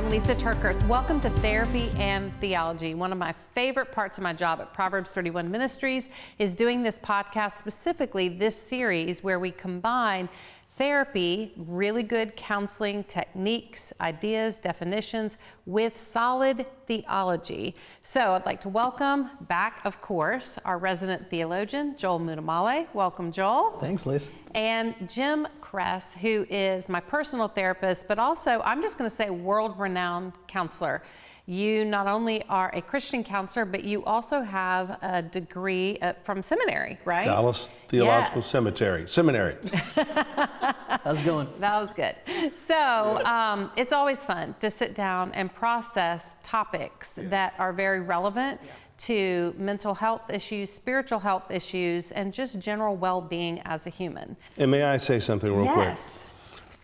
I'm Lisa TerKeurst. Welcome to Therapy and Theology. One of my favorite parts of my job at Proverbs 31 Ministries is doing this podcast, specifically this series where we combine therapy, really good counseling techniques, ideas, definitions with solid theology. So I'd like to welcome back, of course, our resident theologian, Joel Muddamalle. Welcome, Joel. Thanks, Liz. And Jim Cress, who is my personal therapist, but also, I'm just going to say, world renowned counselor. You not only are a Christian counselor, but you also have a degree uh, from seminary, right? Dallas Theological Yes. Cemetery. Seminary. How's it going? That was good. So um, it's always fun to sit down and process topics that are very relevant to mental health issues, spiritual health issues, and just general well being as a human. And may I say something real yes. quick? Yes.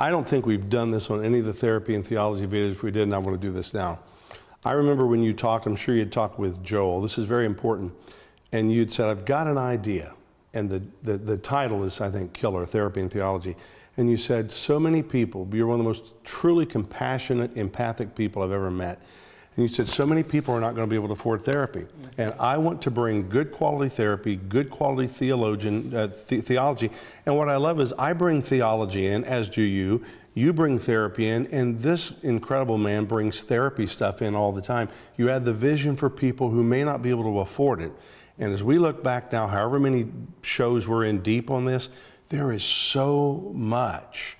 I don't think we've done this on any of the therapy and theology videos. If we did, and I want to do this now. I remember when you talked, I'm sure you'd talked with Joel. This is very important. And you'd said, I've got an idea. And the, the, the title is, I think, Killer Therapy and Theology. And you said, so many people, you're one of the most truly compassionate, empathic people I've ever met. And you said, so many people are not going to be able to afford therapy. And I want to bring good quality therapy, good quality theologian, uh, the- theology. And what I love is I bring theology in, as do you. You bring therapy in, and this incredible man brings therapy stuff in all the time. You add the vision for people who may not be able to afford it. And as we look back now, however many shows we're in deep on this, there is so much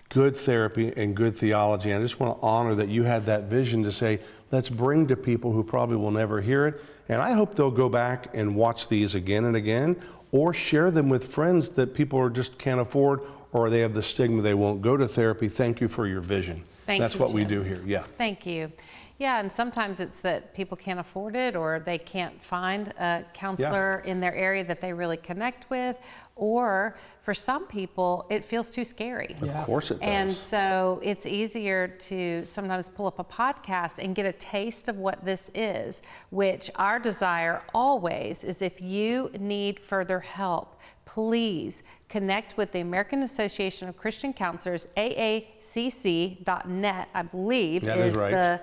good therapy and good theology. And I just want to honor that you had that vision to say, let's bring to people who probably will never hear it. And I hope they'll go back and watch these again and again or share them with friends that people are just can't afford or they have the stigma they won't go to therapy. Thank you for your vision. Thank That's you, what we do here. Yeah. Thank you. Yeah, and sometimes it's that people can't afford it or they can't find a counselor in their area that they really connect with, or for some people, it feels too scary. Of course it does. And so it's easier to sometimes pull up a podcast and get a taste of what this is, which our desire always is if you need further help, please connect with the American Association of Christian Counselors, aacc.net, I believe, That is right. the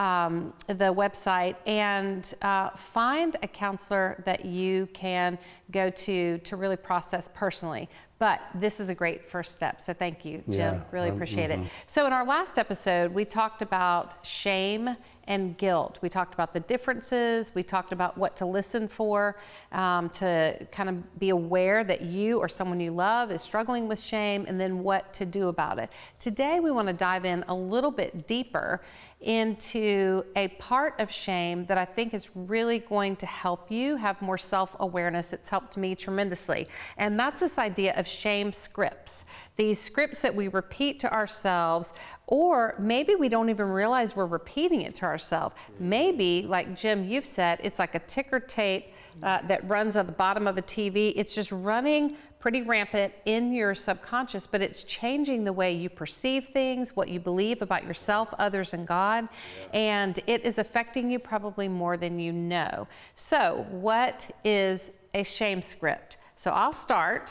um, the website, and uh, find a counselor that you can go to to really process personally. But this is a great first step. So thank you, Jim. Yeah, really um, appreciate it. So in our last episode, we talked about shame and guilt. We talked about the differences. We talked about what to listen for, um, to kind of be aware that you or someone you love is struggling with shame, and then what to do about it. Today, we want to dive in a little bit deeper into a part of shame that I think is really going to help you have more self awareness. It's helped me tremendously. And that's this idea of shame scripts. These scripts that we repeat to ourselves, or maybe we don't even realize we're repeating it to ourselves. Maybe, like Jim, you've said, it's like a ticker tape uh, that runs on the bottom of a TV. It's just running pretty rampant in your subconscious, but it's changing the way you perceive things, what you believe about yourself, others, and God. And it is affecting you probably more than you know. So, what is a shame script? So, I'll start.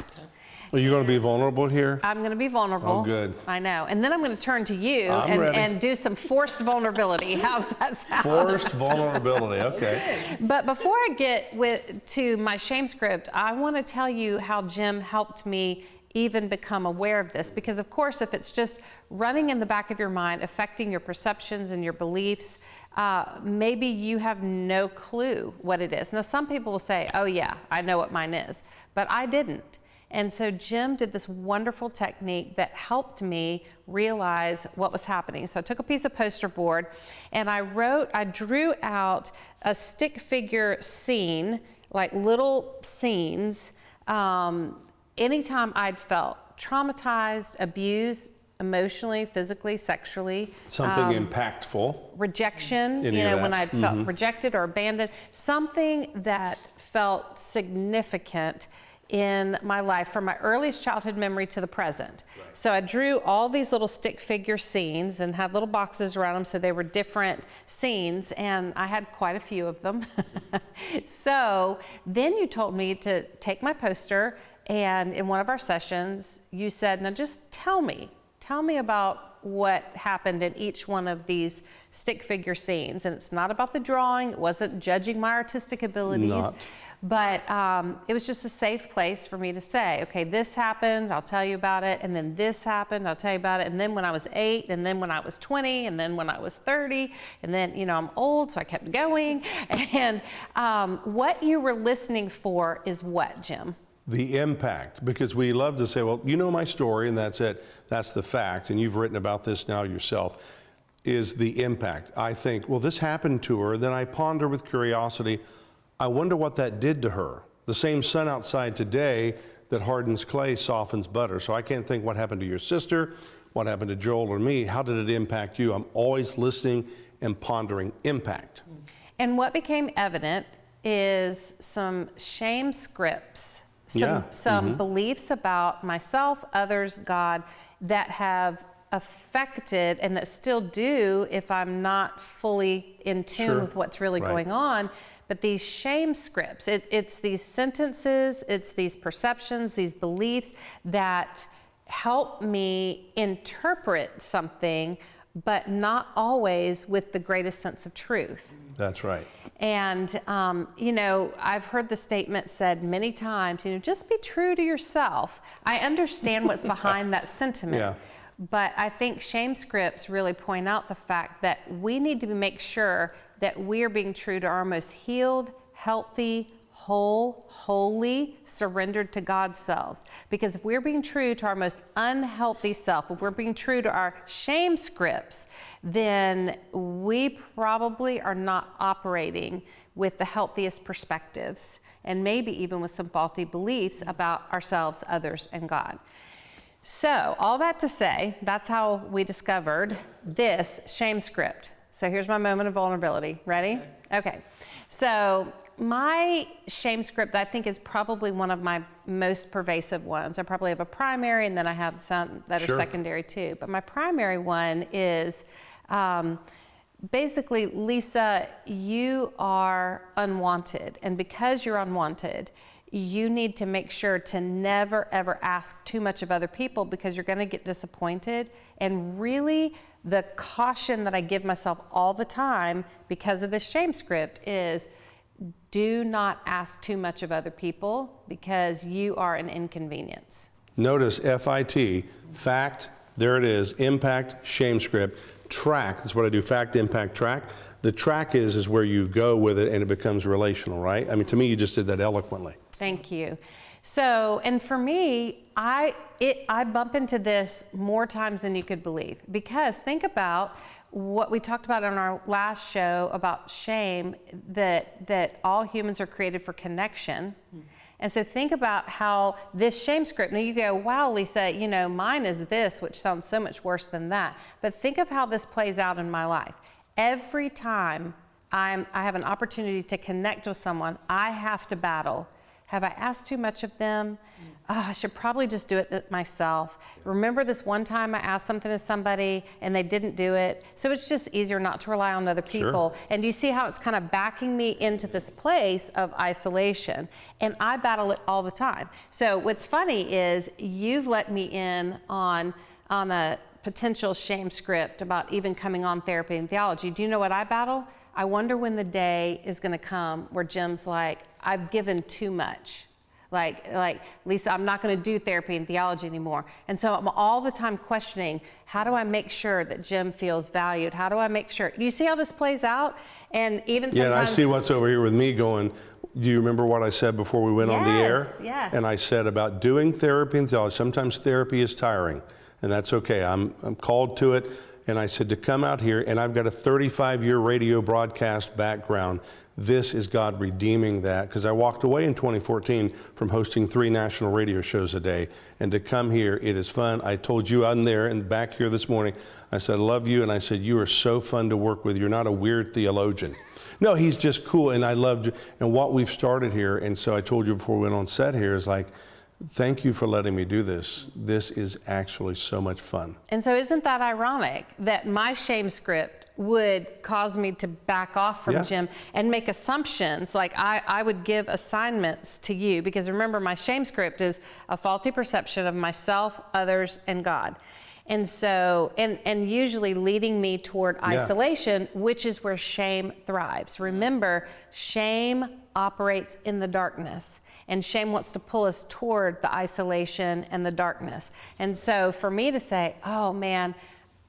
Are you going to be vulnerable here? I'm going to be vulnerable. Oh, good. I know. And then I'm going to turn to you and, and do some forced vulnerability. How's that sound? Forced vulnerability. Okay. But before I get with, to my shame script, I want to tell you how Jim helped me even become aware of this. Because, of course, if it's just running in the back of your mind, affecting your perceptions and your beliefs, uh, maybe you have no clue what it is. Now, some people will say, oh, yeah, I know what mine is, but I didn't. And so Jim did this wonderful technique that helped me realize what was happening. So I took a piece of poster board and I wrote, I drew out a stick figure scene, like little scenes, um, anytime I'd felt traumatized, abused, emotionally, physically, sexually. Something impactful. rejection, Any you know, when. I'd felt rejected or abandoned, something that felt significant in my life from my earliest childhood memory to the present. So I drew all these little stick figure scenes and had little boxes around them so they were different scenes and I had quite a few of them. so then you told me to take my poster and in one of our sessions you said, now just tell me, tell me about what happened in each one of these stick figure scenes. And it's not about the drawing, it wasn't judging my artistic abilities. Not. But um, it was just a safe place for me to say, okay, this happened, I'll tell you about it. And then this happened, I'll tell you about it. And then when I was eight, and then when I was 20, and then when I was 30, and then, you know, I'm old, so I kept going. And um, what you were listening for is what, Jim? The impact, because we love to say, well, you know my story, and that's it. That's the fact. And you've written about this now yourself, is the impact. I think, well, this happened to her. Then I ponder with curiosity, I wonder what that did to her. The same sun outside today that hardens clay softens butter. So I can't think what happened to your sister, what happened to Joel or me. How did it impact you? I'm always listening and pondering impact. And what became evident is some shame scripts, some, Yeah, some mm-hmm. beliefs about myself, others, God, that have affected and that still do if I'm not fully in tune Sure. with what's really Right. going on. But these shame scripts, it, it's these sentences, it's these perceptions, these beliefs that help me interpret something, but not always with the greatest sense of truth. That's right. And, um, you know, I've heard the statement said many times, you know, just be true to yourself. I understand what's behind that sentiment. Yeah. But I think shame scripts really point out the fact that we need to make sure that we are being true to our most healed, healthy, whole, wholly surrendered to God's selves. Because if we're being true to our most unhealthy self, if we're being true to our shame scripts, then we probably are not operating with the healthiest perspectives and maybe even with some faulty beliefs about ourselves, others, and God. So, all that to say, that's how we discovered this shame script. So, here's my moment of vulnerability. Ready? Okay. So, my shame script, I think, is probably one of my most pervasive ones. I probably have a primary and then I have some that Sure. are secondary too. But my primary one is um, basically, Lisa, you are unwanted. And because you're unwanted, you need to make sure to never ever ask too much of other people because you're going to get disappointed. And really, the caution that I give myself all the time because of this shame script is do not ask too much of other people because you are an inconvenience. Notice FIT, fact, there it is, impact, shame script, track, that's what I do, fact, impact, track. The track is, is where you go with it and it becomes relational, right? I mean, to me, you just did that eloquently. Thank you. So, and for me, I it I bump into this more times than you could believe because think about what we talked about on our last show about shame that that all humans are created for connection. Mm-hmm. And so think about how this shame script, now you go, wow, Lisa, you know, mine is this, which sounds so much worse than that. But think of how this plays out in my life. Every time I'm, I have an opportunity to connect with someone, I have to battle. Have I asked too much of them? Mm-hmm. Oh, I should probably just do it myself. Remember this one time I asked something to somebody and they didn't do it? So it's just easier not to rely on other Sure. people. And you see how it's kind of backing me into this place of isolation. And I battle it all the time. So what's funny is you've let me in on, on a potential shame script about even coming on therapy and theology. Do you know what I battle? I wonder when the day is going to come where Jim's like, I've given too much. Like, like Lisa, I'm not going to do therapy and theology anymore. And so I'm all the time questioning, how do I make sure that Jim feels valued? How do I make sure? Do you see how this plays out? And even Yeah, and I see what's over here with me going, do you remember what I said before we went on the air? Yes, yes. And I said about doing therapy and theology, sometimes therapy is tiring, and that's okay. I'm, I'm called to it. And I said to come out here, and I've got a 35 year radio broadcast background. This is God redeeming that because I walked away in 2014 from hosting three national radio shows a day. And to come here, it is fun. I told you I'm there and back here this morning, I said, I love you. And I said, You are so fun to work with. You're not a weird theologian. No, he's just cool, and I loved and what we've started here. And so I told you before we went on set here is like, thank you for letting me do this. This is actually so much fun. And so, isn't that ironic that my shame script would cause me to back off from Yeah. Jim and make assumptions? Like, I, I would give assignments to you because remember, my shame script is a faulty perception of myself, others, and God. And so, and, and usually leading me toward isolation, which is where shame thrives. Remember, shame operates in the darkness, and shame wants to pull us toward the isolation and the darkness. And so, for me to say, oh man,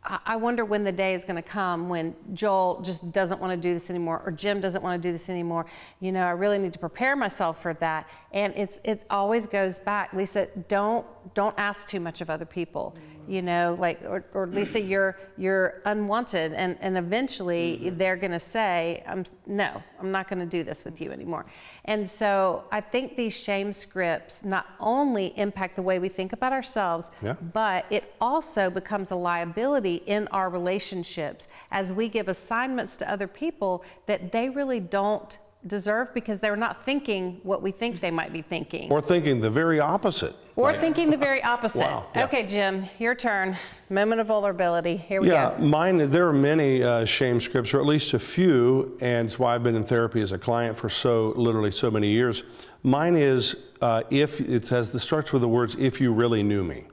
I I wonder when the day is going to come when Joel just doesn't want to do this anymore, or Jim doesn't want to do this anymore. You know, I really need to prepare myself for that. And it's it always goes back, Lisa. Don't don't ask too much of other people. You know, like or, or Lisa, you're you're unwanted, and and eventually mm-hmm. they're going to say, I'm no, I'm not going to do this with you anymore. And so I think these shame scripts not only impact the way we think about ourselves, Yeah. but it also becomes a liability in our relationships as we give assignments to other people that they really don't deserve because they're not thinking what we think they might be thinking. Or thinking the very opposite. Or Like- thinking the very opposite. Wow, yeah. Okay, Jim, your turn. Moment of vulnerability. Here we Yeah, go. Yeah, mine, there are many uh, shame scripts, or at least a few, and it's why I've been in therapy as a client for so, literally so many years. Mine is, uh, if, it says, this starts with the words, if you really knew me.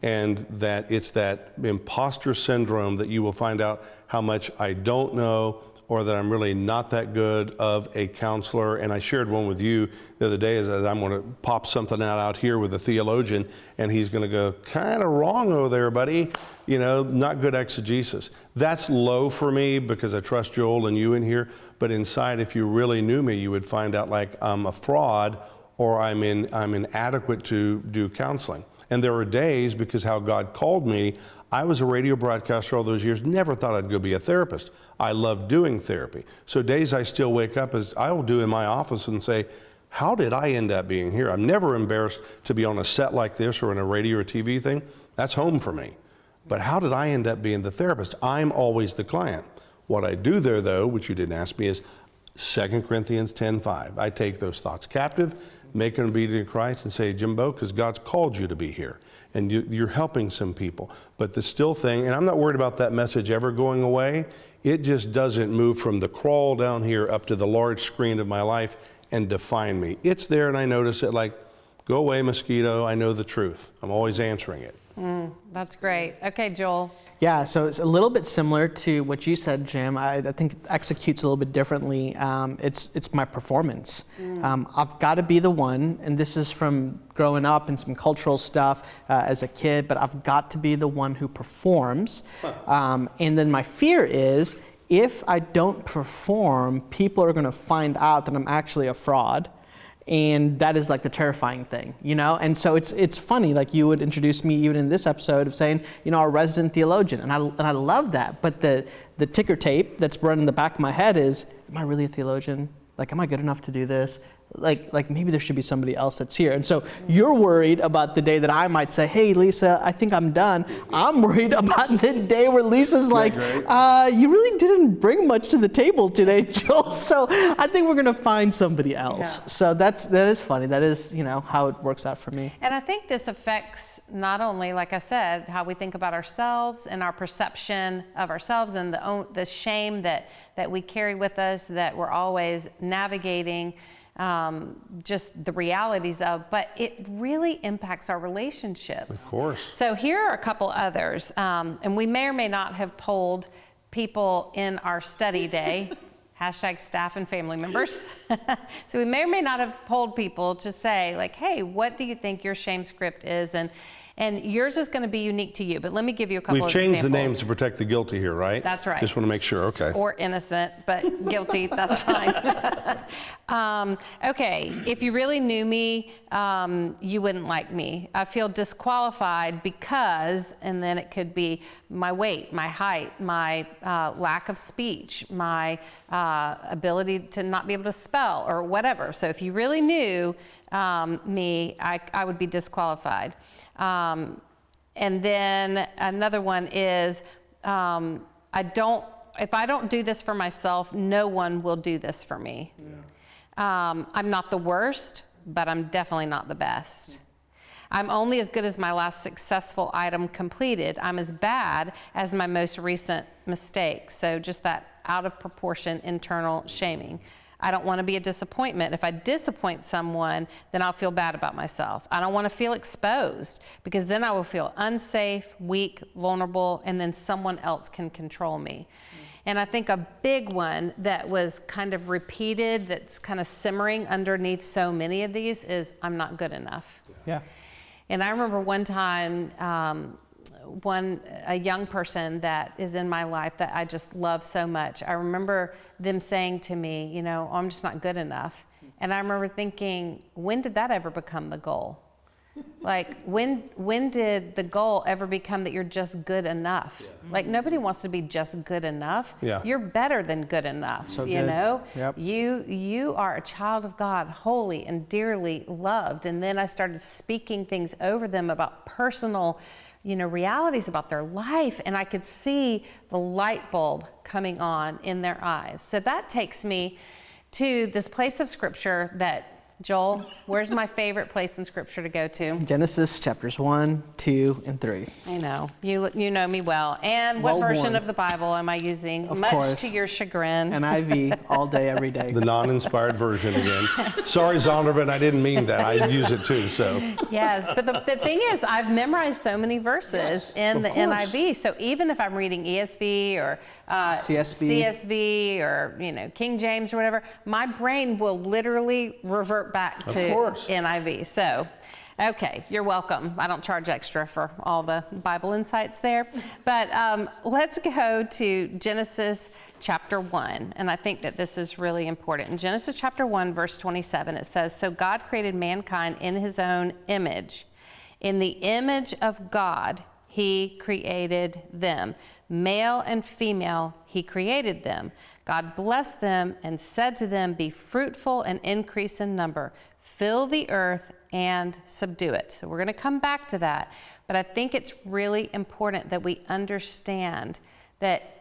And that it's that imposter syndrome that you will find out how much I don't know or that I'm really not that good of a counselor. And I shared one with you the other day is that I'm going to pop something out out here with a theologian and he's going to go, kind of wrong over there, buddy. You know, not good exegesis. That's low for me because I trust Joel and you in here. But inside, if you really knew me, you would find out like I'm a fraud or I'm, in, I'm inadequate to do counseling. And there were days, because how God called me, I was a radio broadcaster all those years, never thought I'd go be a therapist. I love doing therapy. So days I still wake up as I will do in my office and say, how did I end up being here? I'm never embarrassed to be on a set like this or in a radio or TV thing. That's home for me. But how did I end up being the therapist? I'm always the client. What I do there, though, which you didn't ask me, is 2 Corinthians 10:5. I take those thoughts captive, make them obedient to Christ, and say, Jimbo, because God's called you to be here, and you, you're helping some people. But the still thing, and I'm not worried about that message ever going away. It just doesn't move from the crawl down here up to the large screen of my life and define me. It's there, and I notice it. Like, go away, mosquito. I know the truth. I'm always answering it. That's great. Okay, Joel. Yeah, so it's a little bit similar to what you said, Jim. I, I think it executes a little bit differently. Um, it's it's my performance. Um, I've got to be the one, and this is from growing up and some cultural stuff uh, as a kid. But I've got to be the one who performs. Um, and then my fear is if I don't perform, people are going to find out that I'm actually a fraud and that is like the terrifying thing, you know. And so it's it's funny, like you would introduce me even in this episode of saying, you know, our resident theologian, and I and I love that. But the the ticker tape that's running in the back of my head is, am I really a theologian? Like, am I good enough to do this? Like, like maybe there should be somebody else that's here. And so you're worried about the day that I might say, hey, Lisa, I think I'm done. I'm worried about the day where Lisa's like, uh, you really didn't bring much to the table today, Joel. So I think we're gonna find somebody else. Yeah. So that's that is funny. That is you know how it works out for me. And I think this affects not only, like I said, how we think about ourselves and our perception of ourselves and the, the shame that, that we carry with us that we're always navigating um, just the realities of, but it really impacts our relationships. Of course. So here are a couple others, um, and we may or may not have polled people in our study day. Hashtag staff and family members. so we may or may not have polled people to say, like, hey, what do you think your shame script is? And and yours is going to be unique to you. But let me give you a couple We've of changed the names to protect the guilty here, right? That's right. Just want to make sure. Okay. or innocent, but guilty, that's fine. um, okay, if you really knew me, um, you wouldn't like me. I feel disqualified because, and then it could be my weight, my height, my uh, lack of speech, my uh, ability to not be able to spell, or whatever. So if you really knew um, me, I, I would be disqualified. Um, and then another one is um, I don't, if I don't do this for myself, no one will do this for me. Um, I'm not the worst, but I'm definitely not the best. I'm only as good as my last successful item completed. I'm as bad as my most recent mistake. So just that out of proportion internal shaming. I don't want to be a disappointment. If I disappoint someone, then I'll feel bad about myself. I don't want to feel exposed because then I will feel unsafe, weak, vulnerable, and then someone else can control me. And I think a big one that was kind of repeated, that's kind of simmering underneath so many of these, is I'm not good enough. Yeah. And I remember one time, um, one a young person that is in my life that I just love so much. I remember them saying to me, you know, "Oh, I'm just not good enough. And I remember thinking, when did that ever become the goal? Like when when did the goal ever become that you're just good enough? Like nobody wants to be just good enough. Yeah. You're better than good enough. So you good. know? Yep. You you are a child of God, holy and dearly loved. And then I started speaking things over them about personal, you know, realities about their life and I could see the light bulb coming on in their eyes. So that takes me to this place of scripture that Joel, where's my favorite place in scripture to go to? Genesis chapters 1, 2, and 3. I know. You you know me well. And what Well version worn. of the Bible am I using? Of Much course. to your chagrin. NIV all day, every day. The non-inspired version again. Sorry, Zondervan, I didn't mean that. I use it too, so. Yes, but the, the thing is, I've memorized so many verses in the course. NIV. So even if I'm reading ESV or uh, CSB. CSB or you know King James or whatever, my brain will literally revert back Of to course. NIV. So. Okay, you're welcome. I don't charge extra for all the Bible insights there. But um, let's go to Genesis chapter 1. And I think that this is really important. In Genesis chapter 1, verse 27, it says So God created mankind in his own image. In the image of God, he created them. Male and female, he created them. God blessed them and said to them, Be fruitful and increase in number, fill the earth and subdue it. So we're going to come back to that. But I think it's really important that we understand that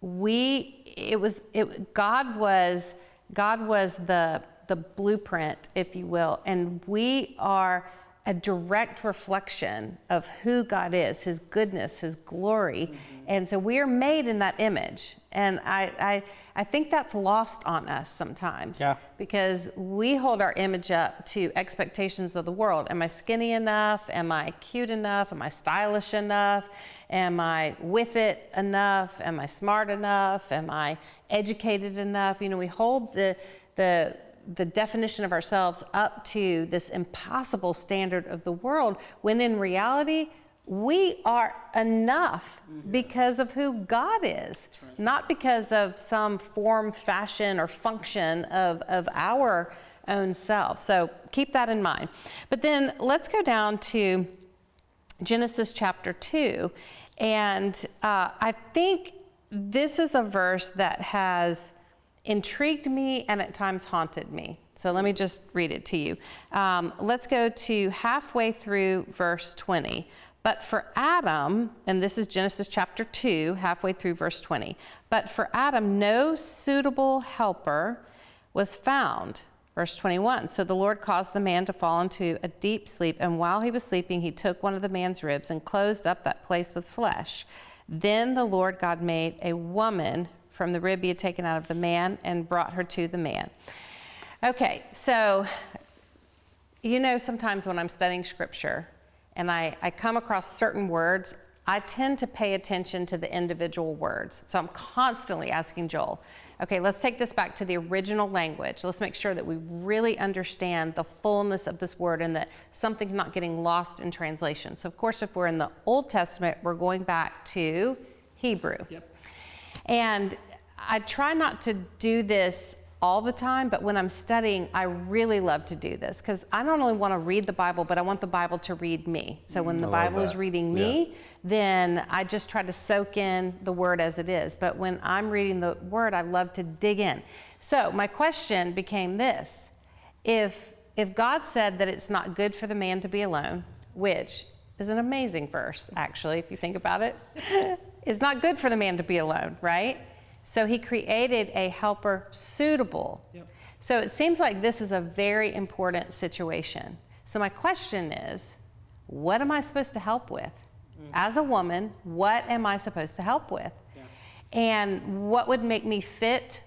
we it was it god was god was the the blueprint if you will and we are a direct reflection of who god is his goodness his glory mm-hmm. and so we are made in that image and I, I i think that's lost on us sometimes Yeah. because we hold our image up to expectations of the world. Am I skinny enough? Am I cute enough? Am I stylish enough? Am I with it enough? Am I smart enough? Am I educated enough? You know, we hold the the the definition of ourselves up to this impossible standard of the world when in reality we are enough because of who God is, not because of some form, fashion, or function of, of our own self. So keep that in mind. But then let's go down to Genesis chapter 2. And uh, I think this is a verse that has intrigued me and at times haunted me. So let me just read it to you. Um, let's go to halfway through verse 20. But for Adam, and this is Genesis chapter 2, halfway through verse 20. But for Adam, no suitable helper was found. Verse 21 So the Lord caused the man to fall into a deep sleep, and while he was sleeping, he took one of the man's ribs and closed up that place with flesh. Then the Lord God made a woman from the rib he had taken out of the man and brought her to the man. Okay, so you know, sometimes when I'm studying scripture and I, I come across certain words, I tend to pay attention to the individual words. So I'm constantly asking Joel, okay, let's take this back to the original language. Let's make sure that we really understand the fullness of this word and that something's not getting lost in translation. So, of course, if we're in the Old Testament, we're going back to Hebrew. Yep. And I try not to do this all the time, but when I'm studying, I really love to do this because I not only want to read the Bible, but I want the Bible to read me. So when the mm, love Bible is reading me, then I just try to soak in the word as it is. But when I'm reading the word, I love to dig in. So my question became this if if God said that it's not good for the man to be alone, which is an amazing verse, actually, if you think about it, it's not good for the man to be alone, right? So he created a helper suitable. So it seems like this is a very important situation. So my question is, what am I supposed to help with? Mm. As a woman, what am I supposed to help with? And what would make me fit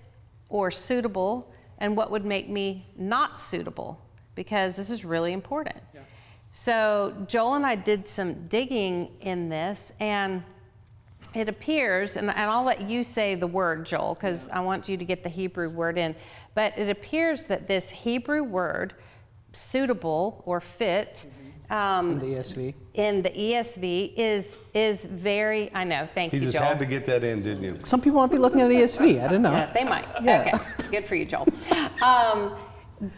or suitable and what would make me not suitable because this is really important. So Joel and I did some digging in this and it appears, and, and I'll let you say the word, Joel, because I want you to get the Hebrew word in, but it appears that this Hebrew word, suitable or fit, um, The ESV. in the ESV is is very. I know. Thank He you, just had to get that in, didn't you? Some people might be looking at ESV. I don't know. Yeah, they might. Yeah. Okay, good for you, Joel. Um,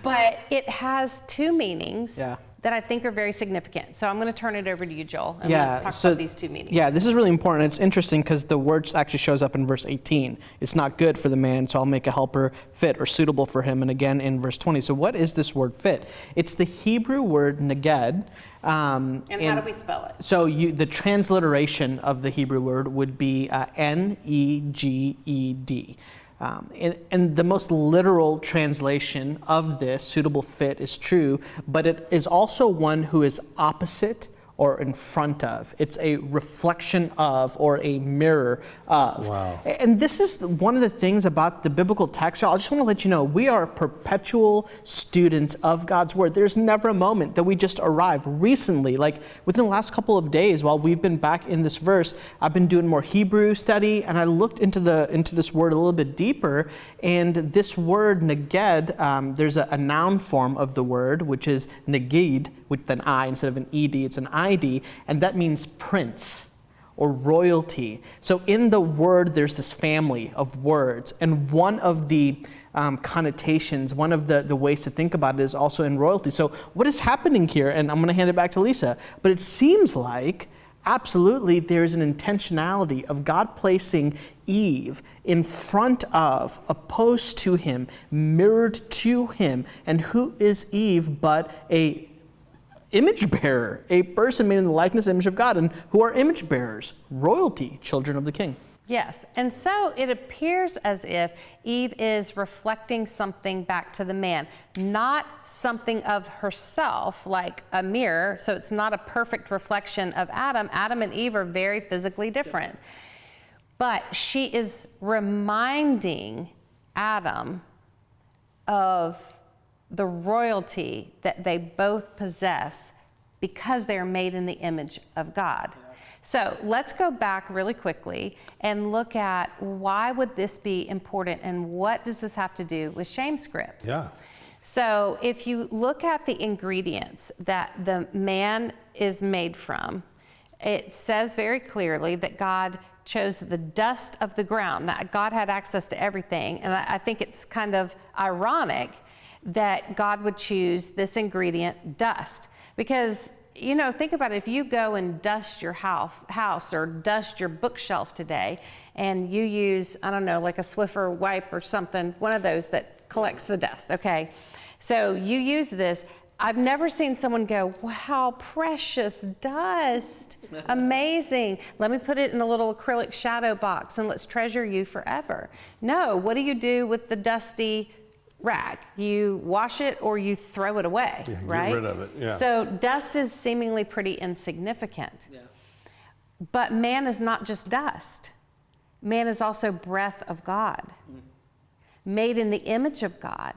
but it has two meanings Yeah. That I think are very significant. So I'm going to turn it over to you, Joel, and yeah, let's talk so about these two meanings. Yeah, this is really important. It's interesting because the word actually shows up in verse 18. It's not good for the man, so I'll make a helper fit or suitable for him. And again in verse 20. So what is this word fit? It's the Hebrew word neged. Um, And how do we spell it? So you, the transliteration of the Hebrew word would be uh, N E G E D. Um, and, and the most literal translation of this, suitable fit, is true, but it is also one who is opposite or in front of. It's a reflection of or a mirror of. Wow. And this is one of the things about the biblical text. I just want to let you know we are perpetual students of God's word. There's never a moment that we just arrive. Recently, like within the last couple of days, while we've been back in this verse, I've been doing more Hebrew study, and I looked into the into this word a little bit deeper. And this word neged, um, there's a, a noun form of the word, which is negid with an I instead of an ed. It's an id, and that means prince or royalty. So in the word, there's this family of words, and one of the um, connotations, one of the, the ways to think about it is also in royalty. So what is happening here, and I'm going to hand it back to Lisa, but it seems like absolutely there's an intentionality of God placing Eve in front of, opposed to him, mirrored to him. And who is Eve but a image bearer, a person made in the likeness image of God. And who are image bearers? Royalty, children of the king. Yes, and so it appears as if Eve is reflecting something back to the man, not something of herself like a mirror. So it's not a perfect reflection of Adam. Adam and Eve are very physically different. But she is reminding Adam of the royalty that they both possess because they are made in the image of God. So let's go back really quickly and look at why would this be important and what does this have to do with shame scripts? Yeah. So if you look at the ingredients that the man is made from, it says very clearly that God chose the dust of the ground. Now, God had access to everything, and I, I think it's kind of ironic that God would choose this ingredient, dust, because you know, think about it. If you go and dust your house, house or dust your bookshelf today, and you use, I don't know, like a Swiffer wipe or something, one of those that collects the dust, okay? So you use this. I've never seen someone go, wow, precious dust. Amazing. Let me put it in a little acrylic shadow box and let's treasure you forever. No, what do you do with the dusty rag? You wash it or you throw it away, Yeah, get right? rid of it, yeah. So dust is seemingly pretty insignificant. Yeah. But man is not just dust. Man is also breath of God, mm. made in the image of God,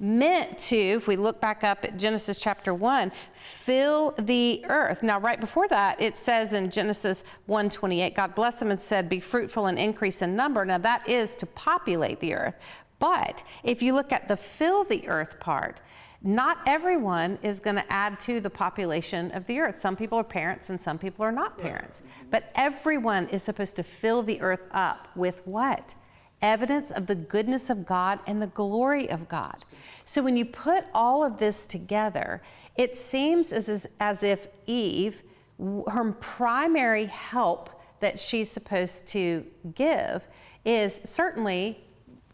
meant to, if we look back up at Genesis chapter 1, fill the earth. Now, right before that, it says in Genesis 1:28, God blessed them and said, Be fruitful and increase in number. Now, that is to populate the earth. But if you look at the fill the earth part, not everyone is going to add to the population of the earth. Some people are parents and some people are not parents. But everyone is supposed to fill the earth up with what? Evidence of the goodness of God and the glory of God. So when you put all of this together, it seems as, as, if Eve, her primary help that she's supposed to give is certainly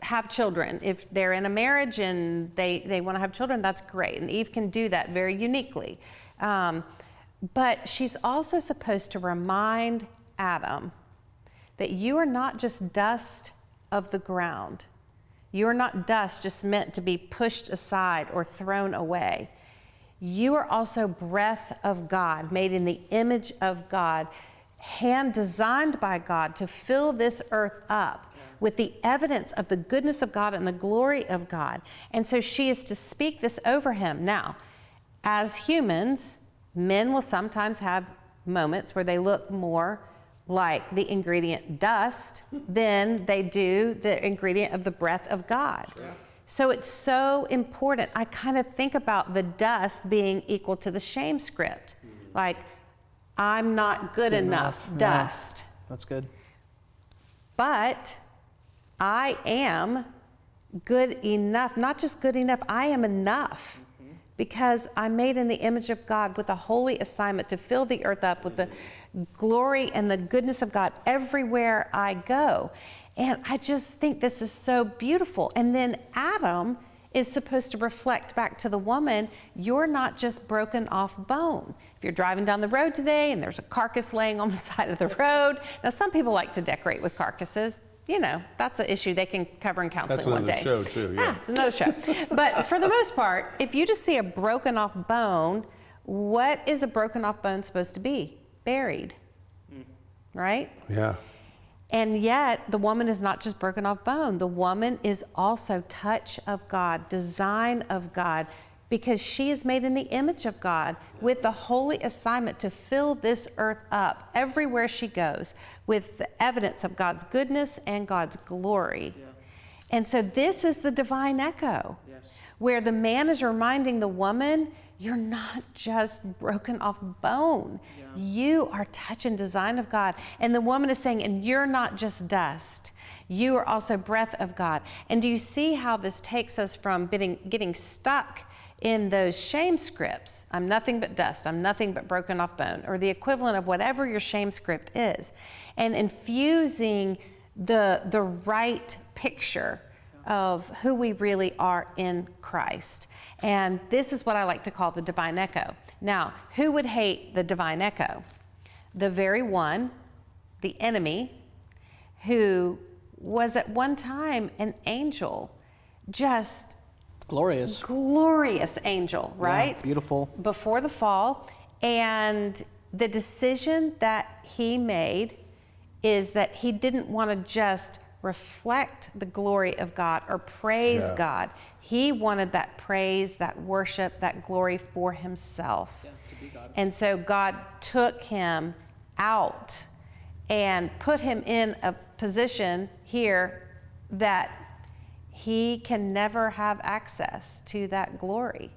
have children. If they're in a marriage and they, they want to have children, that's great. And Eve can do that very uniquely. Um, but she's also supposed to remind Adam that you are not just dust of the ground. You are not dust just meant to be pushed aside or thrown away. You are also breath of God, made in the image of God, hand designed by God to fill this earth up with the evidence of the goodness of God and the glory of God. And so she is to speak this over him. Now, as humans, men will sometimes have moments where they look more like the ingredient dust than they do the ingredient of the breath of God. So it's so important. I kind of think about the dust being equal to the shame script. Mm-hmm. Like, I'm not good, enough, enough, yeah. dust. That's good. But I am good enough, not just good enough, I am enough because I'm made in the image of God with a holy assignment to fill the earth up with the glory and the goodness of God everywhere I go. And I just think this is so beautiful. And then Adam is supposed to reflect back to the woman, you're not just broken off bone. If you're driving down the road today and there's a carcass laying on the side of the road, now some people like to decorate with carcasses. You know, that's an issue they can cover in counseling That's one another day. show, too, yeah. Ah, it's another show. but for the most part, if you just see a broken off bone, what is a broken off bone supposed to be? Buried. Right? Yeah. And yet, the woman is not just broken off bone. The woman is also touch of God, design of God, because she is made in the image of God with the holy assignment to fill this earth up everywhere she goes with the evidence of God's goodness and God's glory. And so, this is the divine echo, where the man is reminding the woman, you're not just broken off bone. You are touch and design of God. And the woman is saying, and you're not just dust. You are also breath of God. And do you see how this takes us from getting, getting stuck in those shame scripts? I'm nothing but dust. I'm nothing but broken off bone, or the equivalent of whatever your shame script is, and infusing the, the right picture of who we really are in Christ. And this is what I like to call the divine echo. Now, who would hate the divine echo? The very one, the enemy, who was at one time an angel, just Glorious. glorious angel, Yeah, right? beautiful. Before the fall. And the decision that he made is that he didn't want to just reflect the glory of God or praise Yeah. God. He wanted that praise, that worship, that glory for himself. Yeah, And so God took him out and put him in a position here that he can never have access to that glory.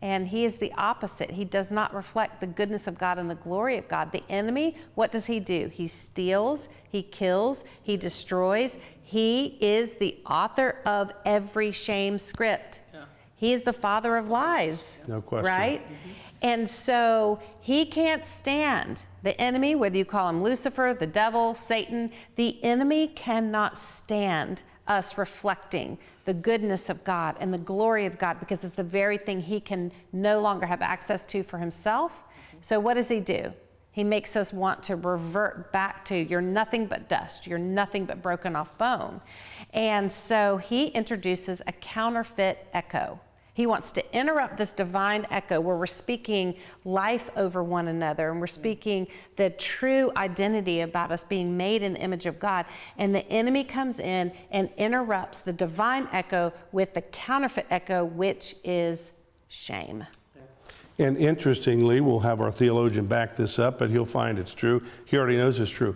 And he is the opposite. He does not reflect the goodness of God and the glory of God. The enemy, what does he do? He steals, he kills, he destroys. He is the author of every shame script. He is the father of lies. No question. Right? Mm-hmm. And so he can't stand the enemy, whether you call him Lucifer, the devil, Satan, the enemy cannot stand us reflecting the goodness of God and the glory of God because it's the very thing he can no longer have access to for himself. So, what does he do? He makes us want to revert back to you're nothing but dust, you're nothing but broken off bone. And so he introduces a counterfeit echo. He wants to interrupt this divine echo where we're speaking life over one another and we're mm. speaking the true identity about us being made in the image of God. And the enemy comes in and interrupts the divine echo with the counterfeit echo, which is shame. And interestingly, we'll have our theologian back this up, but he'll find it's true. He already knows it's true.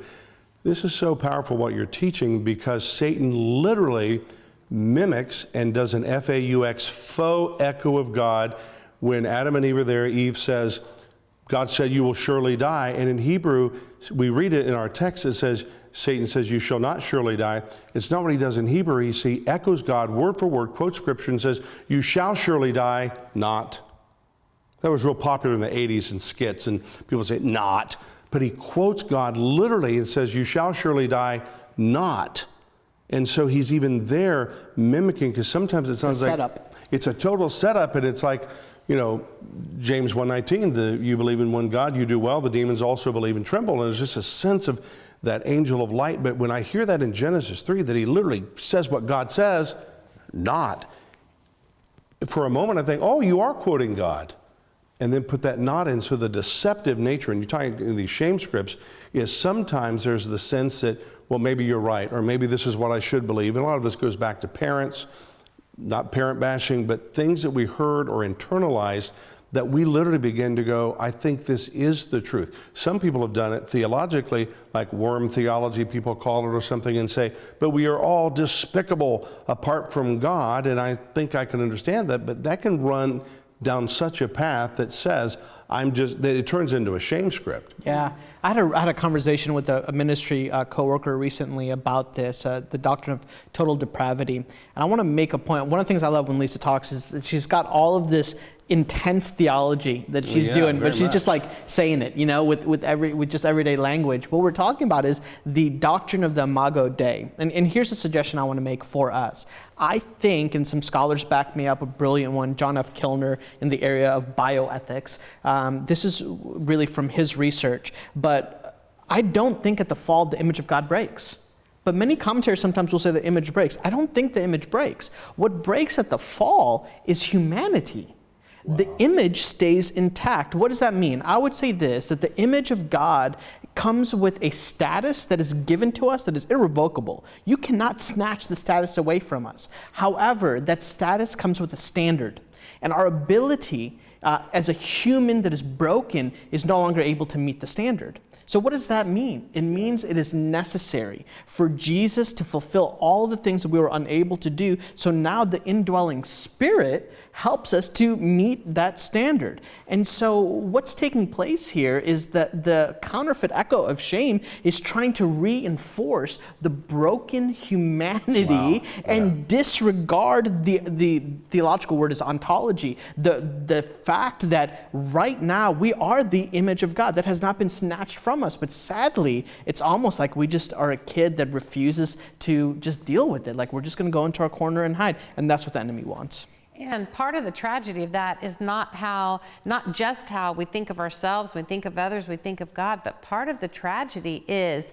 This is so powerful what you're teaching because Satan literally mimics and does an F A U X faux echo of God. When Adam and Eve are there, Eve says, God said, You will surely die. And in Hebrew, we read it in our text, it says, Satan says, You shall not surely die. It's not what he does in Hebrew. He, he echoes God word for word, quotes scripture, and says, You shall surely die, not. That was real popular in the 80s in skits, and people say, not. But he quotes God literally and says, You shall surely die, not. And so he's even there mimicking, because sometimes it sounds like setup. it's a total setup, and it's like, you know, James 119, the you believe in one God, you do well, the demons also believe and tremble. And there's just a sense of that angel of light. But when I hear that in Genesis 3, that he literally says what God says, not. For a moment I think, oh, you are quoting God. And then put that not in. So the deceptive nature, and you're talking in these shame scripts, is sometimes there's the sense that, well, maybe you're right, or maybe this is what I should believe. And a lot of this goes back to parents, not parent bashing, but things that we heard or internalized that we literally begin to go, I think this is the truth. Some people have done it theologically, like worm theology, people call it, or something, and say, but we are all despicable apart from God. And I think I can understand that, but that can run down such a path that says, I'm just, that it turns into a shame script. Yeah, I had a, I had a conversation with a, a ministry uh, coworker recently about this, uh, the doctrine of total depravity. And I want to make a point. One of the things I love when Lisa talks is that she's got all of this intense theology that she's yeah, doing, but she's much. just like saying it, you know, with, with every with just everyday language. What we're talking about is the doctrine of the Imago Dei. And, and here's a suggestion I want to make for us. I think, and some scholars back me up, a brilliant one, John F. Kilner in the area of bioethics. Um, this is really from his research, but I don't think at the fall the image of God breaks. But many commentators sometimes will say the image breaks. I don't think the image breaks. What breaks at the fall is humanity. The image stays intact. What does that mean? I would say this that the image of God comes with a status that is given to us that is irrevocable. You cannot snatch the status away from us. However, that status comes with a standard. And our ability uh, as a human that is broken is no longer able to meet the standard. So, what does that mean? It means it is necessary for Jesus to fulfill all the things that we were unable to do. So now the indwelling spirit helps us to meet that standard. And so, what's taking place here is that the counterfeit echo of shame is trying to reinforce the broken humanity Wow. and disregard the, the theological word is ontology, the, the fact that right now we are the image of God that has not been snatched from us. But sadly, it's almost like we just are a kid that refuses to just deal with it. Like we're just going to go into our corner and hide. And that's what the enemy wants. And part of the tragedy of that is not how, not just how we think of ourselves, we think of others, we think of God, but part of the tragedy is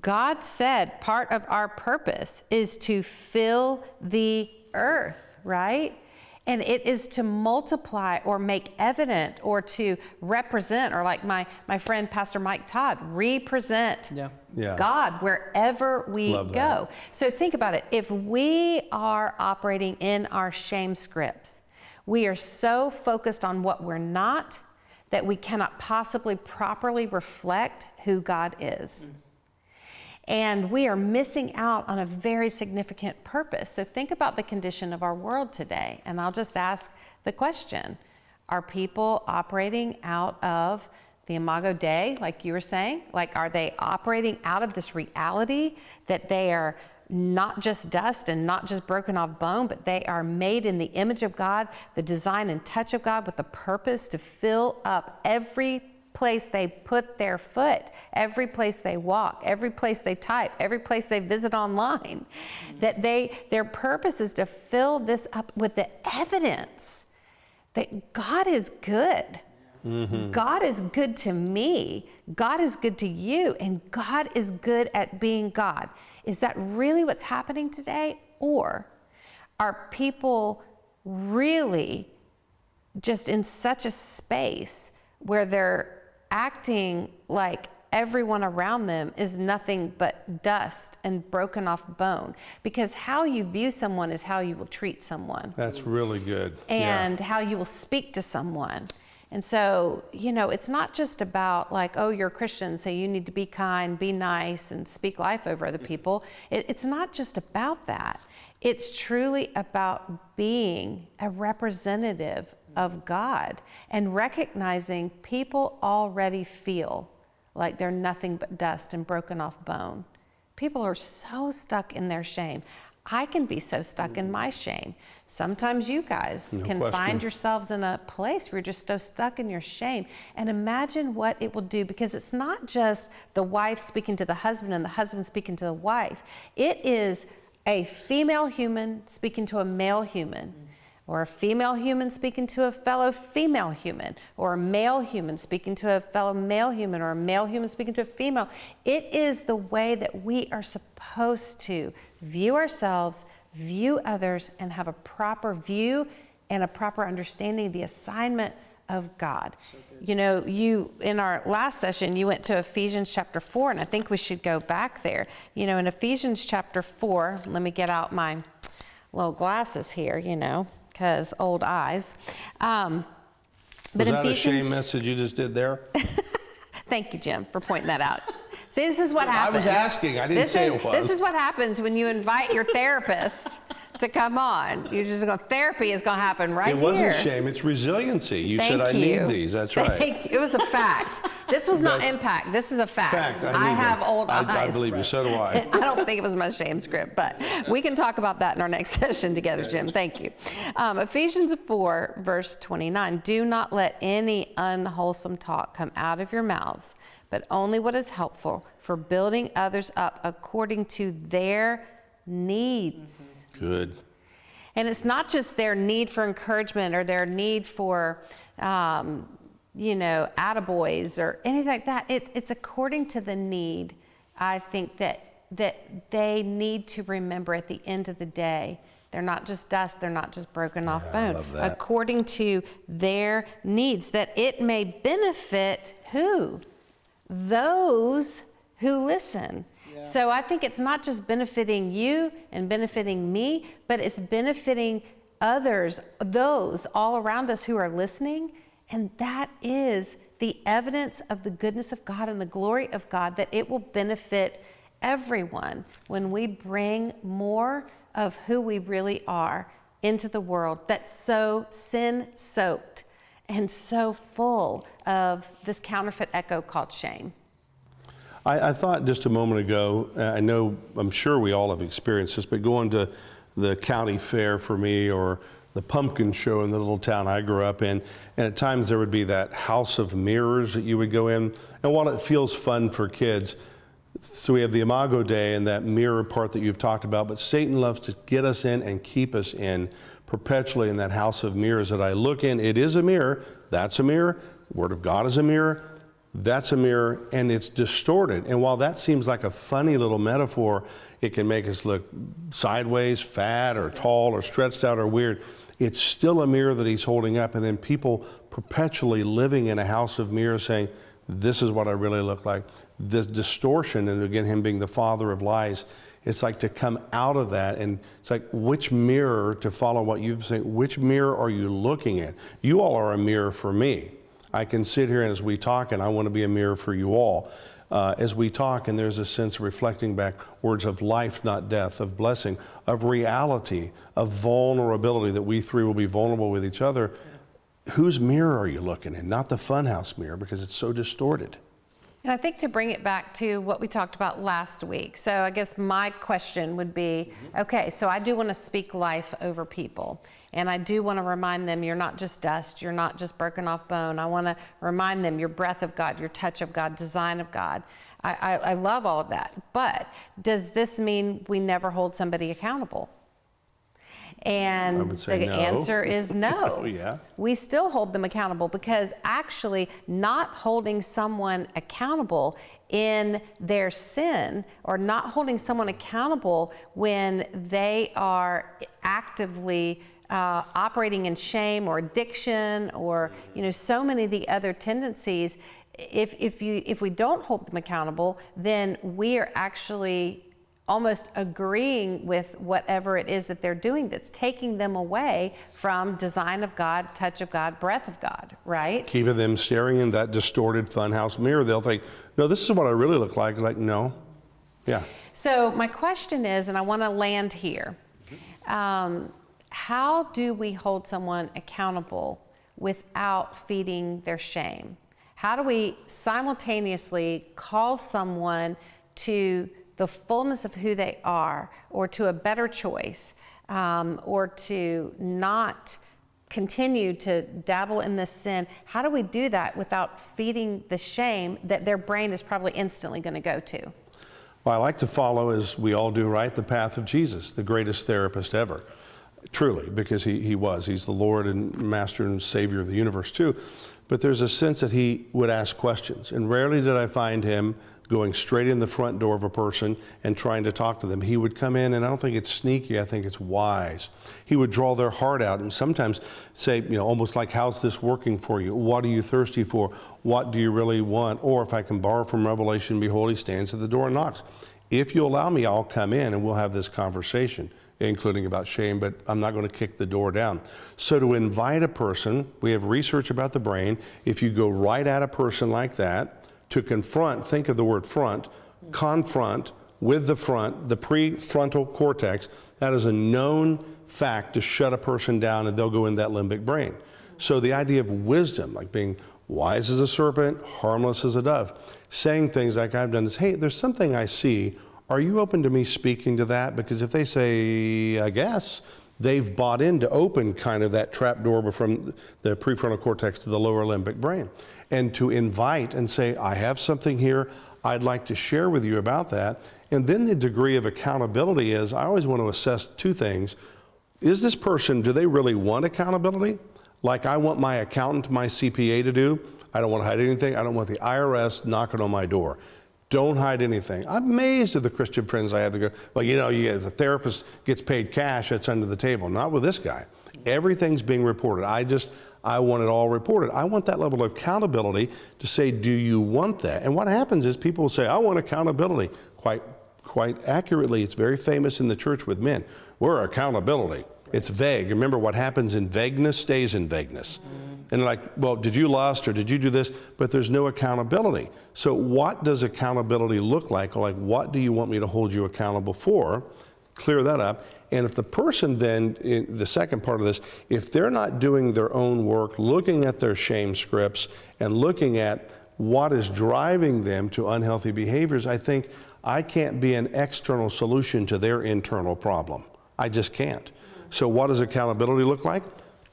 God said part of our purpose is to fill the earth, right? And it is to multiply or make evident or to represent, or like my, my friend Pastor Mike Todd, represent Yeah. Yeah. God wherever we Love go. that. So think about it. If we are operating in our shame scripts, we are so focused on what we're not that we cannot possibly properly reflect who God is. Mm. And we are missing out on a very significant purpose. So think about the condition of our world today. And I'll just ask the question Are people operating out of the Imago Dei, like you were saying? Like, are they operating out of this reality that they are not just dust and not just broken off bone, but they are made in the image of God, the design and touch of God, with the purpose to fill up every place they put their foot, every place they walk, every place they type, every place they visit online, that they their purpose is to fill this up with the evidence that God is good. Mm-hmm. God is good to me. God is good to you, and God is good at being God. Is that really what's happening today? Or are people really just in such a space where they're acting like everyone around them is nothing but dust and broken off bone because how you view someone is how you will treat someone That's really good. Yeah. and how you will speak to someone. And so, you know, it's not just about like, oh, you're a Christian, so you need to be kind, be nice, and speak life over other people. It, it's not just about that. It's truly about being a representative of God and recognizing people already feel like they're nothing but dust and broken off bone. People are so stuck in their shame. I can be so stuck in my shame. Sometimes you guys No can question. find yourselves in a place where you're just so stuck in your shame. And imagine what it will do because it's not just the wife speaking to the husband and the husband speaking to the wife, it is a female human speaking to a male human. Or a female human speaking to a fellow female human, or a male human speaking to a fellow male human, or a male human speaking to a female. It is the way that we are supposed to view ourselves, view others, and have a proper view and a proper understanding of the assignment of God. You know, you in our last session, you went to Ephesians chapter 4, and I think we should go back there. You know, in Ephesians chapter 4, let me get out my little glasses here, you know, because old eyes. Um, Was in that a shame message you just did there? Thank you, Jim, for pointing that out. See, this is what happens. I was asking. I didn't this say is, it was. This is what happens when you invite your therapist to come on. You're just going, therapy is going to happen right It wasn't here. shame, it's resiliency. You Thank said, I you. need these. That's right. Thank- It was a fact. This was not impact. This is a fact. Fact, I, need have them. old I, eyes. I believe you, so do I. I don't think it was my shame script, but we can talk about that in our next session together, Jim. Thank you. Um, Ephesians 4, verse 29 Do not let any unwholesome talk come out of your mouths, but only what is helpful for building others up according to their needs. Good. And it's not just their need for encouragement or their need for, um, you know, attaboys or anything like that. It, it's according to the need, I think, that, that they need to remember at the end of the day. They're not just dust, they're not just broken off I bone. According to their needs, that it may benefit who? Those who listen. So I think it's not just benefiting you and benefiting me, but it's benefiting others, those all around us who are listening. And that is the evidence of the goodness of God and the glory of God that it will benefit everyone when we bring more of who we really are into the world that's so sin soaked and so full of this counterfeit echo called shame. I, I thought just a moment ago, uh, I know, I'm sure we all have experienced this, but going to the county fair for me or the pumpkin show in the little town I grew up in, and at times there would be that house of mirrors that you would go in. And while it feels fun for kids, so we have the Imago Dei and that mirror part that you've talked about, but Satan loves to get us in and keep us in perpetually in that house of mirrors that I look in. It is a mirror. That's a mirror. Word of God is a mirror. That's a mirror, and it's distorted. And while that seems like a funny little metaphor, it can make us look sideways, fat, or tall, or stretched out, or weird. It's still a mirror that he's holding up, and then people perpetually living in a house of mirrors saying, This is what I really look like. This distortion, and again, him being the father of lies, it's like to come out of that, and it's like which mirror to follow what you've said, which mirror are you looking at? You all are a mirror for me. I can sit here and as we talk, and I want to be a mirror for you all. Uh, as we talk, and there's a sense of reflecting back words of life, not death, of blessing, of reality, of vulnerability, that we three will be vulnerable with each other. Whose mirror are you looking in? Not the funhouse mirror, because it's so distorted. And I think to bring it back to what we talked about last week. So I guess my question would be mm-hmm. okay, so I do want to speak life over people. And I do want to remind them you're not just dust, you're not just broken off bone. I want to remind them your breath of God, your touch of God, design of God. I, I, I love all of that. But does this mean we never hold somebody accountable? And I would say the no. answer is no. Oh, yeah. We still hold them accountable because actually, not holding someone accountable in their sin or not holding someone accountable when they are actively uh, operating in shame or addiction or you know so many of the other tendencies if, if you if we don't hold them accountable then we are actually almost agreeing with whatever it is that they're doing that's taking them away from design of God, touch of God, breath of God, right? Keeping them staring in that distorted funhouse mirror, they'll think, no, this is what I really look like. Like, no. Yeah. So, my question is, and I want to land here um, how do we hold someone accountable without feeding their shame? How do we simultaneously call someone to the fullness of who they are or to a better choice um, or to not continue to dabble in this sin? How do we do that without feeding the shame that their brain is probably instantly going to go to? Well, I like to follow, as we all do, right, the path of Jesus, the greatest therapist ever. Truly, because he, he was. He's the Lord and Master and Savior of the universe, too. But there's a sense that he would ask questions. And rarely did I find him going straight in the front door of a person and trying to talk to them. He would come in, and I don't think it's sneaky, I think it's wise. He would draw their heart out and sometimes say, you know, almost like, How's this working for you? What are you thirsty for? What do you really want? Or if I can borrow from Revelation, behold, he stands at the door and knocks. If you allow me, I'll come in and we'll have this conversation, including about shame, but I'm not going to kick the door down. So, to invite a person, we have research about the brain. If you go right at a person like that, to confront, think of the word front, confront with the front, the prefrontal cortex, that is a known fact to shut a person down and they'll go in that limbic brain. So the idea of wisdom, like being wise as a serpent, harmless as a dove, saying things like I've done is, hey, there's something I see. Are you open to me speaking to that? Because if they say, I guess, they've bought in to open kind of that trap door from the prefrontal cortex to the lower limbic brain. And to invite and say, I have something here, I'd like to share with you about that. And then the degree of accountability is I always want to assess two things. Is this person, do they really want accountability? Like I want my accountant, my CPA to do. I don't want to hide anything. I don't want the IRS knocking on my door. Don't hide anything. I'm amazed at the Christian friends I have that go, well, you know, you get, if the therapist gets paid cash, that's under the table. Not with this guy. Everything's being reported. I just, I want it all reported. I want that level of accountability to say, do you want that? And what happens is people say, I want accountability. Quite, quite accurately, it's very famous in the church with men. We're accountability. It's vague. Remember, what happens in vagueness stays in vagueness. And like, well, did you lust or did you do this? But there's no accountability. So, what does accountability look like? Like, what do you want me to hold you accountable for? Clear that up. And if the person then, in the second part of this, if they're not doing their own work, looking at their shame scripts and looking at what is driving them to unhealthy behaviors, I think I can't be an external solution to their internal problem. I just can't. So, what does accountability look like?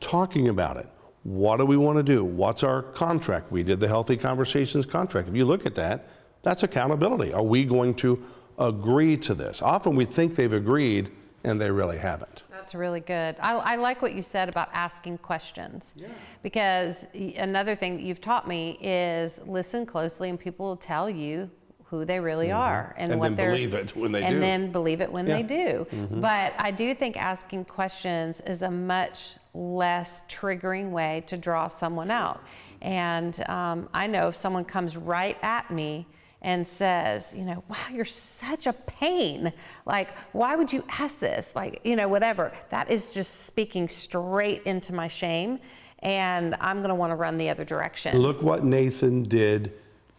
Talking about it. What do we want to do? What's our contract? We did the Healthy Conversations contract. If you look at that, that's accountability. Are we going to agree to this? Often we think they've agreed and they really haven't. That's really good. I, I like what you said about asking questions. Yeah. Because another thing that you've taught me is listen closely and people will tell you who they really are and, And what then they're believe it when they and do. then believe it when they Yeah. do. But I do think asking questions is a much less triggering way to draw someone out. And um, I know if someone comes right at me and says, you know, wow, you're such a pain. Like, why would you ask this? Like, you know, whatever. That is just speaking straight into my shame. And I'm going to want to run the other direction. Look what Nathan did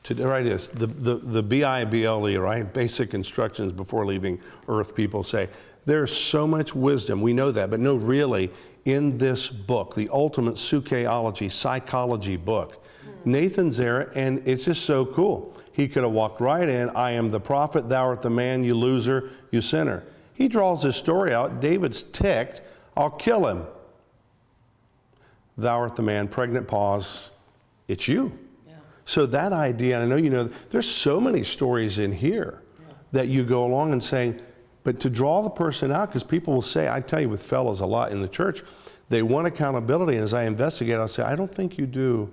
to, right this, the, the, the B-I-B-L-E, right? Basic instructions before leaving earth, people say. There's so much wisdom, we know that, but no, really, in this book, the ultimate sukeology, psychology book, hmm. Nathan's there, and it's just so cool. He could have walked right in, I am the prophet, thou art the man, you loser, you sinner. He draws this story out, David's ticked, I'll kill him. Thou art the man, pregnant pause, it's you. Yeah. So that idea, and I know you know, there's so many stories in here that you go along and saying, but to draw the person out, because people will say, I tell you with fellows a lot in the church, they want accountability, and as I investigate, I'll say, I don't think you do.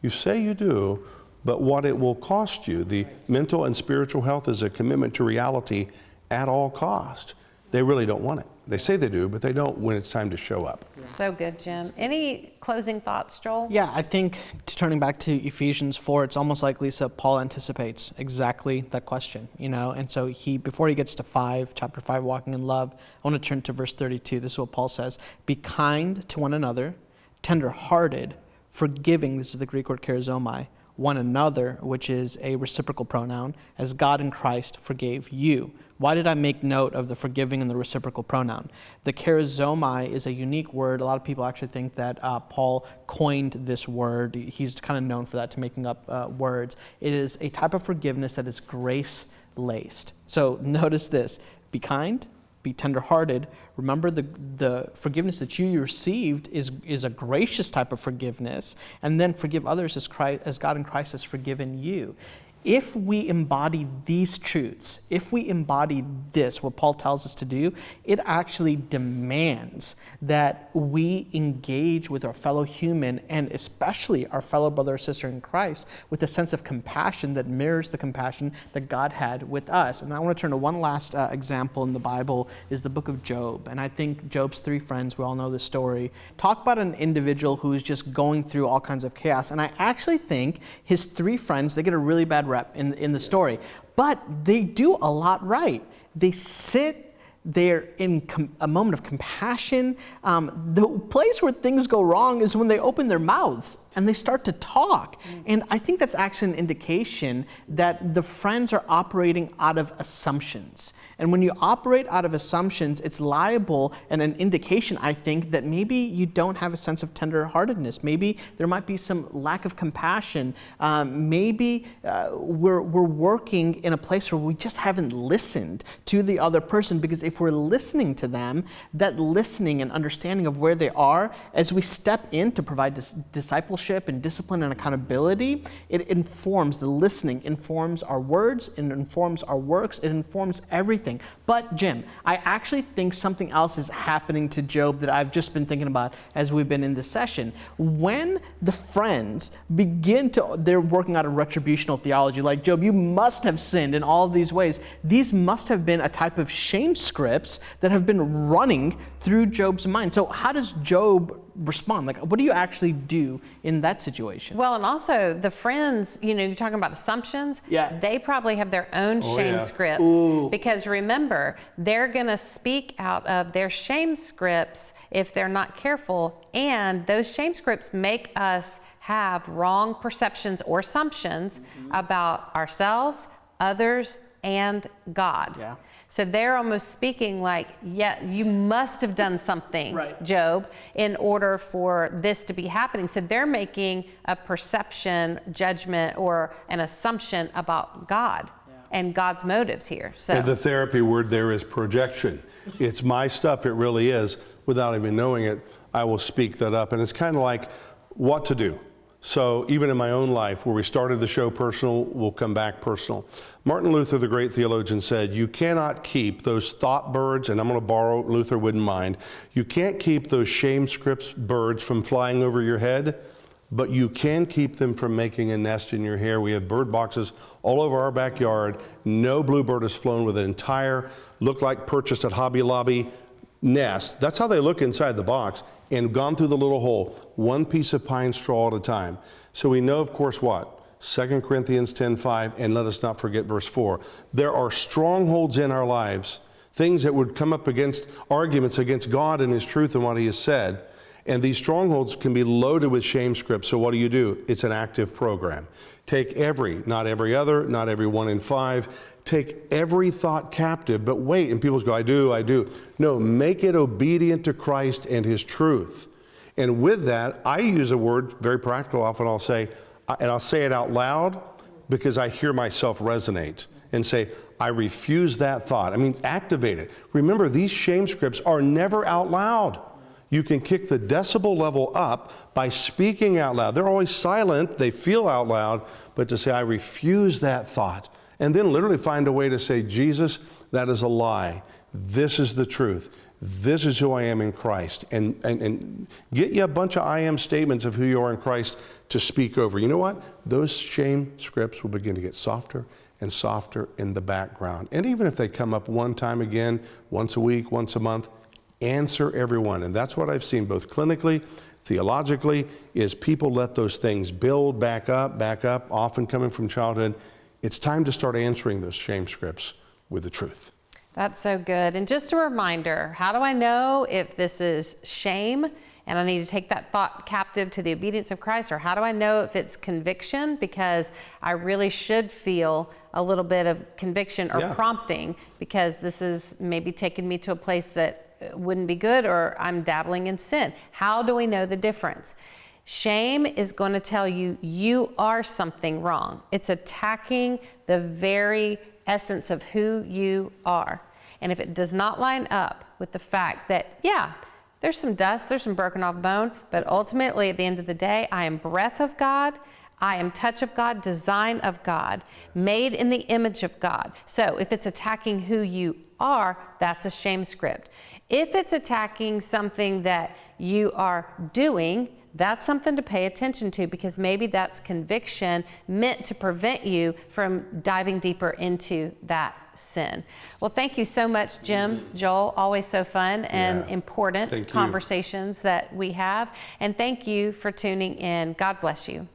You say you do, but what it will cost you, the mental and spiritual health is a commitment to reality at all cost. They really don't want it. They say they do, but they don't when it's time to show up. So good, Jim. Any closing thoughts, Joel? Yeah, I think turning back to Ephesians 4, it's almost like Lisa, Paul anticipates exactly that question, you know? And so he, before he gets to 5, chapter 5, walking in love, I want to turn to verse 32. This is what Paul says Be kind to one another, tenderhearted, forgiving, this is the Greek word charizomai, one another, which is a reciprocal pronoun, as God in Christ forgave you. Why did I make note of the forgiving and the reciprocal pronoun? The charizomai is a unique word. A lot of people actually think that uh, Paul coined this word. He's kind of known for that, to making up uh, words. It is a type of forgiveness that is grace laced. So notice this be kind, be tenderhearted. Remember the, the forgiveness that you received is, is a gracious type of forgiveness, and then forgive others as, Christ, as God in Christ has forgiven you. If we embody these truths, if we embody this, what Paul tells us to do, it actually demands that we engage with our fellow human and especially our fellow brother or sister in Christ with a sense of compassion that mirrors the compassion that God had with us. And I want to turn to one last uh, example in the Bible is the book of Job. And I think Job's three friends, we all know the story, talk about an individual who is just going through all kinds of chaos. And I actually think his three friends, they get a really bad rep in, in the story, but they do a lot right. They sit they're in com- a moment of compassion. Um, the place where things go wrong is when they open their mouths and they start to talk. Mm. And I think that's actually an indication that the friends are operating out of assumptions. And when you operate out of assumptions, it's liable and an indication, I think, that maybe you don't have a sense of tenderheartedness. Maybe there might be some lack of compassion. Um, maybe uh, we're, we're working in a place where we just haven't listened to the other person because if we're listening to them, that listening and understanding of where they are, as we step in to provide dis- discipleship and discipline and accountability, it informs the listening, informs our words, it informs our works, it informs everything but, Jim, I actually think something else is happening to Job that I've just been thinking about as we've been in this session. When the friends begin to, they're working out a retributional theology, like, Job, you must have sinned in all of these ways. These must have been a type of shame scripts that have been running through Job's mind. So, how does Job respond? Like, what do you actually do in that situation? Well, and also the friends, you know, you're talking about assumptions. Yeah. They probably have their own Oh, shame yeah. scripts. Ooh. Because remember, they're going to speak out of their shame scripts if they're not careful. And those shame scripts make us have wrong perceptions or assumptions Mm-hmm. about ourselves, others, and God. Yeah. So they're almost speaking like, yeah, you must have done something, Right. Job, in order for this to be happening. So they're making a perception, judgment, or an assumption about God and God's motives here. So And the therapy word there is projection. It's my stuff, it really is. Without even knowing it, I will speak that up. And it's kind of like what to do. So even in my own life, where we started the show personal, we'll come back personal. Martin Luther, the great theologian, said, You cannot keep those thought birds, and I'm going to borrow, Luther wouldn't mind, you can't keep those shame scripts birds from flying over your head but you can keep them from making a nest in your hair. We have bird boxes all over our backyard. No bluebird has flown with an entire, look like purchased at Hobby Lobby nest. That's how they look inside the box and gone through the little hole, one piece of pine straw at a time. So we know, of course, what? 2 Corinthians 10:5, and let us not forget verse 4. There are strongholds in our lives, things that would come up against arguments against God and His truth and what He has said. And these strongholds can be loaded with shame scripts. So what do you do? It's an active program. Take every, not every other, not every one in five. Take every thought captive, but wait. And people go, I do, I do. No, make it obedient to Christ and His truth. And with that, I use a word very practical. Often I'll say, and I'll say it out loud because I hear myself resonate and say, I refuse that thought. I mean, activate it. Remember, these shame scripts are never out loud. You can kick the decibel level up by speaking out loud. They're always silent, they feel out loud, but to say, I refuse that thought. And then literally find a way to say, Jesus, that is a lie. This is the truth. This is who I am in Christ. And, and, and get you a bunch of I am statements of who you are in Christ to speak over. You know what? Those shame scripts will begin to get softer and softer in the background. And even if they come up one time again, once a week, once a month, answer everyone. And that's what I've seen both clinically, theologically, is people let those things build back up, back up, often coming from childhood. It's time to start answering those shame scripts with the truth. That's so good. And just a reminder how do I know if this is shame and I need to take that thought captive to the obedience of Christ? Or how do I know if it's conviction? Because I really should feel a little bit of conviction or Yeah. prompting because this is maybe taking me to a place that wouldn't be good or I'm dabbling in sin. How do we know the difference? Shame is going to tell you you are something wrong. It's attacking the very essence of who you are. And if it does not line up with the fact that, yeah, there's some dust, there's some broken off bone, but ultimately at the end of the day, I am breath of God. I am touch of God, design of God, made in the image of God. So if it's attacking who you are, that's a shame script. If it's attacking something that you are doing, that's something to pay attention to because maybe that's conviction meant to prevent you from diving deeper into that sin. Well, thank you so much, Jim, mm-hmm. Joel. Always so fun and Yeah. important Thank you. conversations that we have. And thank you for tuning in. God bless you.